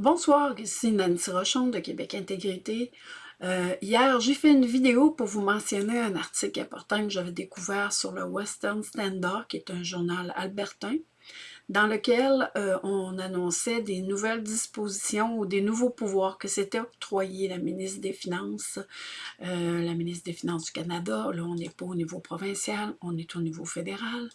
Bonsoir, ici Nancy Rochon de Québec Intégrité. Euh, hier, j'ai fait une vidéo pour vous mentionner un article important que j'avais découvert sur le Western Standard, qui est un journal albertain, dans lequel euh, on annonçait des nouvelles dispositions ou des nouveaux pouvoirs que s'était octroyé la ministre des Finances, euh, la ministre des Finances du Canada. Là, on n'est pas au niveau provincial, on est au niveau fédéral.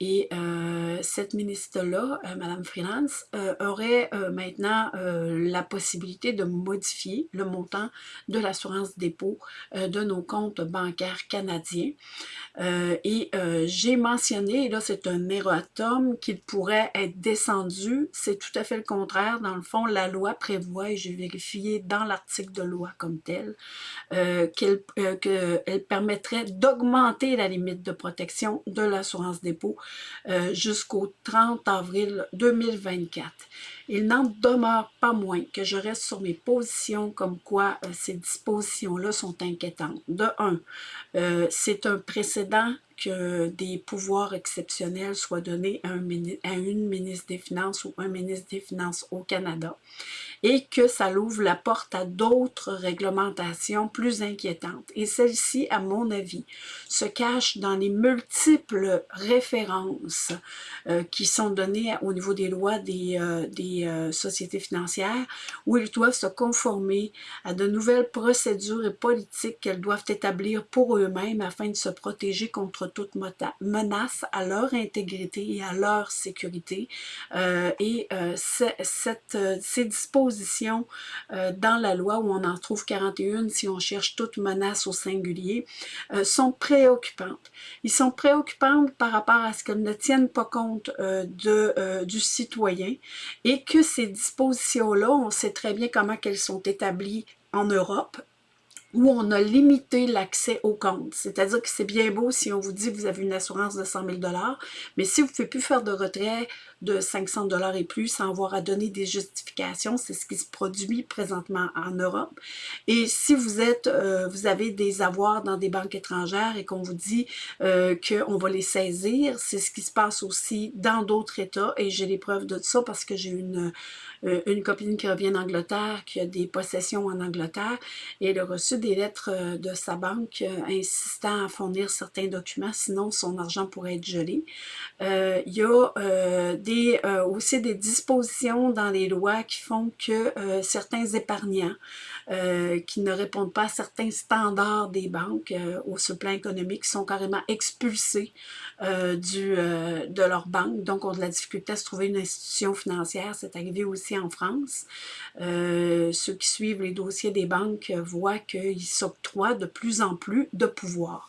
Et euh, cette ministre-là, euh, Mme Freelance, euh, aurait maintenant la possibilité de modifier le montant de l'assurance dépôt de nos comptes bancaires canadiens. et j'ai mentionné, et là c'est un erratum, qu'il pourrait être descendu. C'est tout à fait le contraire. Dans le fond, la loi prévoit, et j'ai vérifié dans l'article de loi comme tel, qu'elle permettrait d'augmenter la limite de protection de l'assurance dépôt euh, jusqu'au 30 avril 2024. Il n'en demeure pas moins que je reste sur mes positions comme quoi euh, ces dispositions-là sont inquiétantes. De un, euh, c'est un précédent que des pouvoirs exceptionnels soient donnés à, à, une ministre des Finances ou un ministre des Finances au Canada et que ça l'ouvre la porte à d'autres réglementations plus inquiétantes. Et celle-ci, à mon avis, se cache dans les multiples références euh, qui sont données au niveau des lois des, euh, des euh, sociétés financières où ils doivent se conformer à de nouvelles procédures et politiques qu'elles doivent établir pour eux-mêmes afin de se protéger contre toute menace à leur intégrité et à leur sécurité. et cette, ces dispositions euh, dans la loi, où on en trouve 41 si on cherche toute menace au singulier, euh, sont préoccupantes. Ils sont préoccupantes par rapport à ce qu'elles ne tiennent pas compte euh, de, du citoyen et que ces dispositions-là, on sait très bien comment elles sont établies en Europe, où on a limité l'accès au compte. C'est-à-dire que c'est bien beau si on vous dit que vous avez une assurance de 100 000 mais si vous ne pouvez plus faire de retrait de 500 dollars et plus sans avoir à donner des justifications. C'est ce qui se produit présentement en Europe. Et si vous êtes, euh, vous avez des avoirs dans des banques étrangères et qu'on vous dit euh, qu'on va les saisir, c'est ce qui se passe aussi dans d'autres États. Et j'ai les preuves de ça parce que j'ai une, euh, une copine qui revient d'Angleterre, qui a des possessions en Angleterre, et elle a reçu des lettres euh, de sa banque insistant à fournir certains documents, sinon son argent pourrait être gelé. il y a euh, aussi des dispositions dans les lois qui font que euh, certains épargnants euh, qui ne répondent pas à certains standards des banques au ce plan économique sont carrément expulsés du, de leur banque, donc ont de la difficulté à se trouver une institution financière. C'est arrivé aussi en France. ceux qui suivent les dossiers des banques voient qu'ils s'octroient de plus en plus de pouvoir.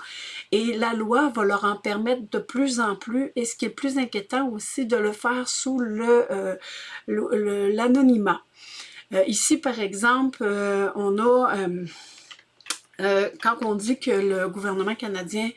Et la loi va leur en permettre de plus en plus, et ce qui est plus inquiétant aussi, de le faire sous euh, l'anonymat. Euh, ici, par exemple, euh, on a... quand on dit que le gouvernement canadien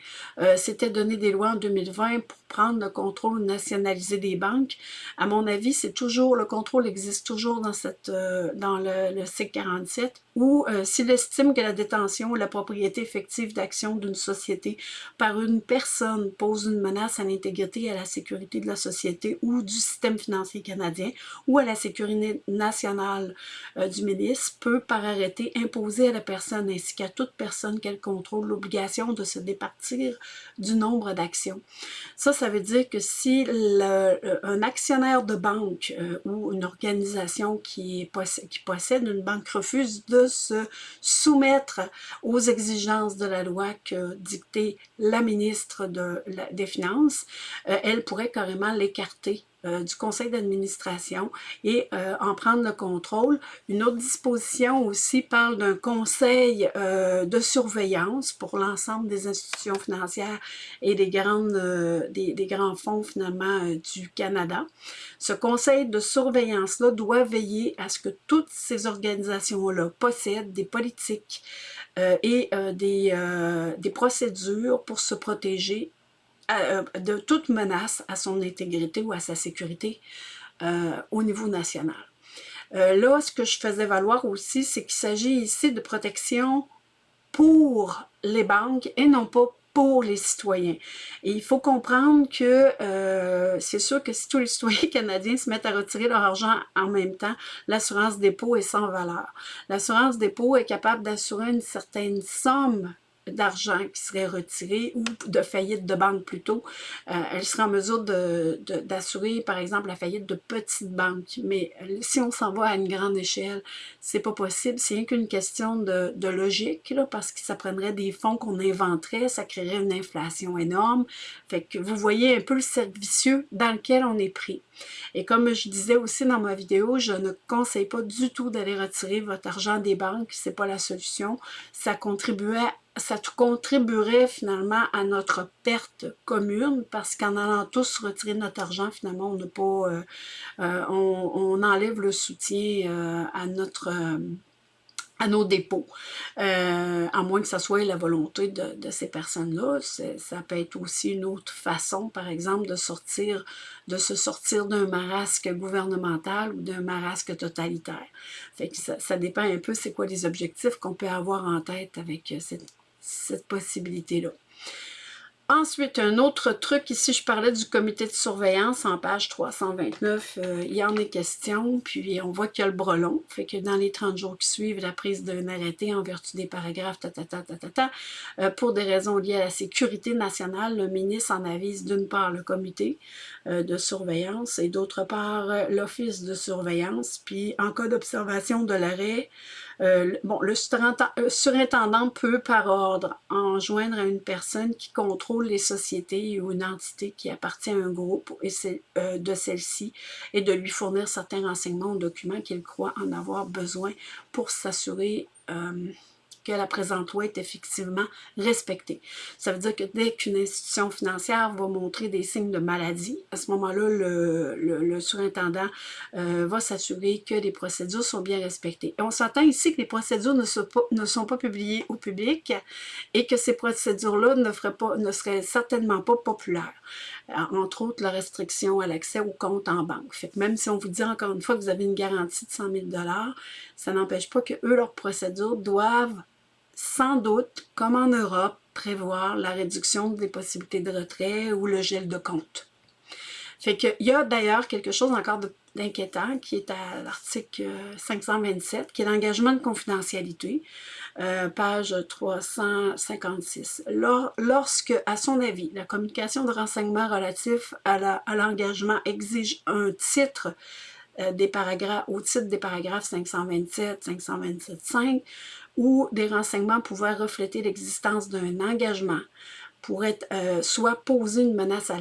s'était donné des lois en 2020 pour prendre le contrôle ou nationaliser des banques. À mon avis, c'est toujours, le contrôle existe toujours dans, le, le CIC 47 ou euh, s'il estime que la détention ou la propriété effective d'actions d'une société par une personne pose une menace à l'intégrité et à la sécurité de la société ou du système financier canadien ou à la sécurité nationale euh, du ministre, peut par arrêté imposer à la personne ainsi qu'à toute personne qu'elle contrôle l'obligation de se départir du nombre d'actions. Ça, ça veut dire que si euh, un actionnaire de banque ou une organisation qui possède une banque refuse de se soumettre aux exigences de la loi que dictait la ministre de des Finances, euh, elle pourrait carrément l'écarter du conseil d'administration et euh, en prendre le contrôle. Une autre disposition aussi parle d'un conseil euh, de surveillance pour l'ensemble des institutions financières et des, grandes, des, des, grands fonds finalement du Canada. Ce conseil de surveillance-là doit veiller à ce que toutes ces organisations-là possèdent des politiques et des, des procédures pour se protéger euh, de toute menace à son intégrité ou à sa sécurité euh, au niveau national. Euh, là, ce que je faisais valoir aussi, c'est qu'il s'agit ici de protection pour les banques et non pas pour les citoyens. Et il faut comprendre que c'est sûr que si tous les citoyens canadiens se mettent à retirer leur argent en même temps, l'assurance dépôt est sans valeur. L'assurance dépôt est capable d'assurer une certaine somme d'argent qui serait retiré ou de faillite de banque plutôt, euh, elle serait en mesure d'assurer, de, par exemple, la faillite de petites banques. Mais si on s'en va à une grande échelle, c'est pas possible. C'est rien qu'une question de, de logique, là, parce que ça prendrait des fonds qu'on inventerait, ça créerait une inflation énorme. Fait que vous voyez un peu le cercle vicieux dans lequel on est pris. Et comme je disais aussi dans ma vidéo, je ne conseille pas du tout d'aller retirer votre argent des banques, c'est pas la solution. Ça contribuait ça contribuerait finalement à notre perte commune parce qu'en allant tous retirer notre argent, finalement, on n'a pas, euh, euh, on, enlève le soutien euh, à notre à nos dépôts, à moins que ce soit la volonté de, ces personnes-là. Ça peut être aussi une autre façon, par exemple, de sortir, de se sortir d'un marasque gouvernemental ou d'un marasque totalitaire. Que ça, dépend un peu c'est quoi les objectifs qu'on peut avoir en tête avec cette, cette possibilité-là. Ensuite, un autre truc, ici je parlais du comité de surveillance en page 329, euh, il y en est question, puis on voit qu'il y a le brelon, fait que dans les 30 jours qui suivent la prise d'un arrêté en vertu des paragraphes ta euh, pour des raisons liées à la sécurité nationale, le ministre en avise d'une part le comité euh, de surveillance et d'autre part l'office de surveillance, puis en cas d'observation de l'arrêt, bon, le surintendant peut, par ordre, enjoindre à une personne qui contrôle les sociétés ou une entité qui appartient à un groupe et euh, de celle-ci et de lui fournir certains renseignements ou documents qu'il croit en avoir besoin pour s'assurer que la présente loi est effectivement respectée. Ça veut dire que dès qu'une institution financière va montrer des signes de maladie, à ce moment-là, le, surintendant euh, va s'assurer que les procédures sont bien respectées. Et on s'entend ici que les procédures ne sont, pas, ne sont pas publiées au public et que ces procédures-là ne, ne seraient certainement pas populaires. Euh, entre autres, la restriction à l'accès au compte en banque. Même si on vous dit encore une fois que vous avez une garantie de 100 000 ça n'empêche pas que eux, leurs procédures doivent sans doute, comme en Europe, prévoir la réduction des possibilités de retrait ou le gel de compte. Fait qu'il y a d'ailleurs quelque chose encore d'inquiétant qui est à l'article 527, qui est l'engagement de confidentialité, euh, page 356. lorsque, à son avis, la communication de renseignements relatifs à l'engagement exige un titre euh, des paragraphes, au titre des paragraphes 527, 527.5, où des renseignements pouvaient refléter l'existence d'un engagement pour être euh, soit poser une menace à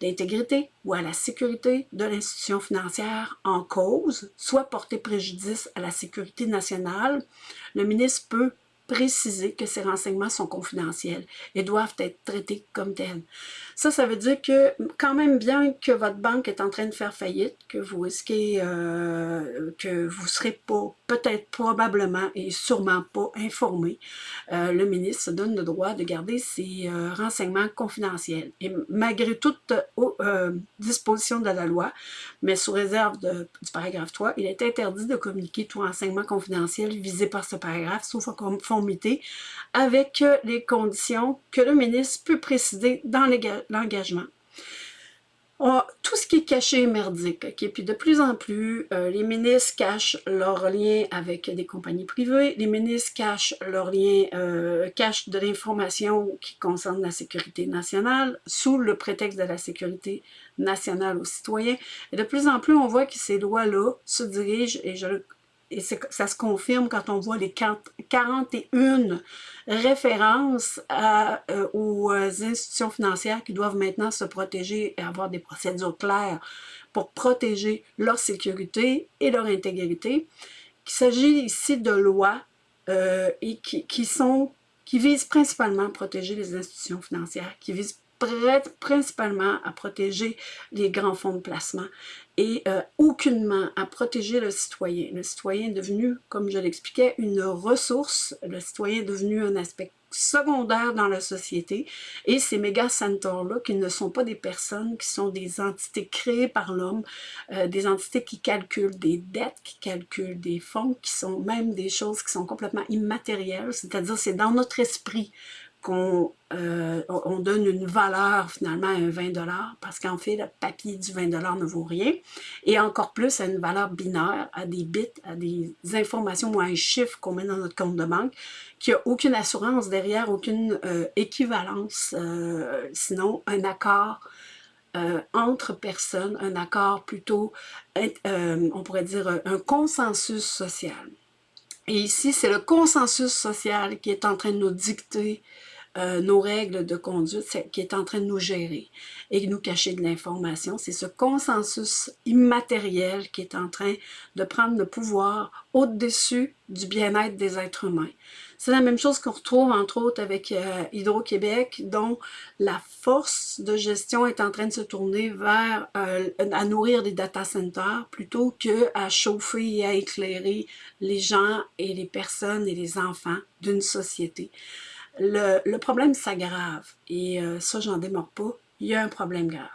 l'intégrité ou à la sécurité de l'institution financière en cause, soit porter préjudice à la sécurité nationale, le ministre peut préciser que ces renseignements sont confidentiels et doivent être traités comme tels. Ça, ça veut dire que quand même bien que votre banque est en train de faire faillite, que vous risquez, euh, que vous serez pas, peut-être probablement et sûrement pas informé, euh, le ministre se donne le droit de garder ses euh, renseignements confidentiels. Et malgré toute disposition de la loi, mais sous réserve du paragraphe 3, il est interdit de communiquer tout renseignement confidentiel visé par ce paragraphe, sauf en conformité avec les conditions que le ministre peut préciser dans l'engagement. Tout ce qui est caché est merdique. Okay? Puis de plus en plus, euh, les ministres cachent leurs liens avec des compagnies privées, les ministres cachent leurs liens, euh, cachent de l'information qui concerne la sécurité nationale sous le prétexte de la sécurité nationale aux citoyens. Et de plus en plus, on voit que ces lois-là se dirigent, et je et ça se confirme quand on voit les 41 références euh, aux euh, institutions financières qui doivent maintenant se protéger et avoir des procédures claires pour protéger leur sécurité et leur intégrité. Il s'agit ici de lois euh, et qui, sont, qui visent principalement à protéger les institutions financières, qui visent principalement à protéger les grands fonds de placement et euh, aucunement à protéger le citoyen. Le citoyen est devenu, comme je l'expliquais, une ressource. Le citoyen est devenu un aspect secondaire dans la société et ces méga centers-là, qui ne sont pas des personnes, qui sont des entités créées par l'homme, euh, des entités qui calculent des dettes, qui calculent des fonds, qui sont même des choses qui sont complètement immatérielles, c'est-à-dire c'est dans notre esprit qu'on euh, on donne une valeur finalement à un 20 parce qu'en fait, le papier du 20 ne vaut rien. Et encore plus à une valeur binaire, à des bits, à des informations ou à un chiffre qu'on met dans notre compte de banque, qui n'a aucune assurance derrière, aucune euh, équivalence, euh, sinon un accord entre personnes, un accord plutôt, on pourrait dire un consensus social. Et ici, c'est le consensus social qui est en train de nous dicter euh, nos règles de conduite qui est en train de nous gérer et nous cacher de l'information. C'est ce consensus immatériel qui est en train de prendre le pouvoir au-dessus du bien-être des êtres humains. C'est la même chose qu'on retrouve entre autres avec euh, Hydro-Québec, dont la force de gestion est en train de se tourner vers euh, à nourrir des data centers plutôt que à chauffer et à éclairer les gens et les personnes et les enfants d'une société le, problème s'aggrave. Et euh, ça, j'en démords pas. Il y a un problème grave.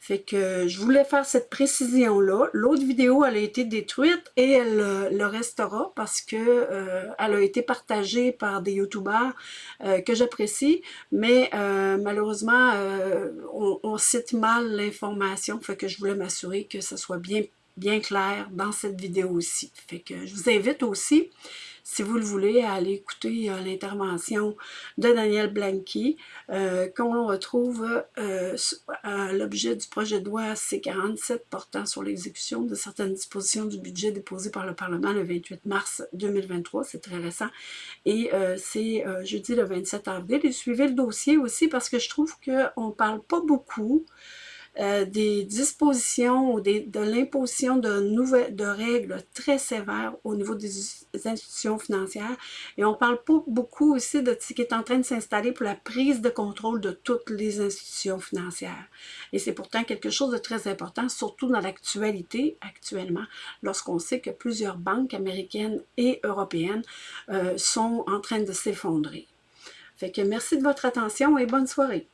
Fait que je voulais faire cette précision-là. L'autre vidéo, elle a été détruite et elle euh, le restera parce que euh, elle a été partagée par des youtubeurs que j'apprécie, mais malheureusement, on, on, cite mal l'information, fait que je voulais m'assurer que ça soit bien, bien clair dans cette vidéo aussi. Fait que je vous invite aussi si vous le voulez, à aller écouter euh, l'intervention de Daniel Blanqui, euh, qu'on retrouve euh, à l'objet du projet de loi C-47 portant sur l'exécution de certaines dispositions du budget déposé par le Parlement le 28 mars 2023, c'est très récent, et c'est jeudi le 27 avril. Et suivez le dossier aussi parce que je trouve qu'on ne parle pas beaucoup euh, des dispositions ou de l'imposition de nouvelles de règles très sévères au niveau des institutions financières. Et on parle pas beaucoup aussi de ce qui est en train de s'installer pour la prise de contrôle de toutes les institutions financières. Et c'est pourtant quelque chose de très important, surtout dans l'actualité actuellement, lorsqu'on sait que plusieurs banques américaines et européennes euh, sont en train de s'effondrer. Fait que merci de votre attention et bonne soirée.